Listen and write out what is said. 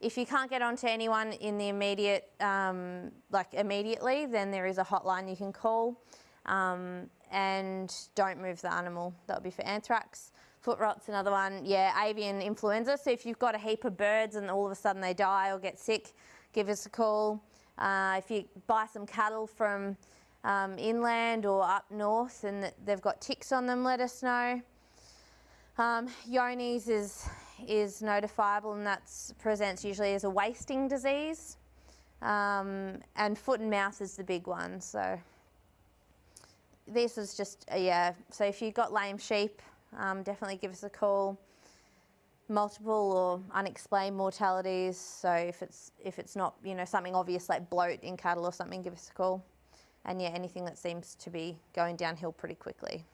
if you can't get onto anyone in the immediate, um, like immediately, then there is a hotline you can call. Um, and don't move the animal. That would be for anthrax. Foot rot's another one. Yeah, avian influenza. So if you've got a heap of birds and all of a sudden they die or get sick, give us a call. Uh, if you buy some cattle from um, inland or up north and they've got ticks on them, let us know. Um, Johne's is, is notifiable and that presents usually as a wasting disease. Um, and foot and mouth is the big one. So this is just, uh, yeah, so if you've got lame sheep, um, definitely give us a call. Multiple or unexplained mortalities. So if it's if it's not you know something obvious like bloat in cattle or something, give us a call. And yeah, anything that seems to be going downhill pretty quickly.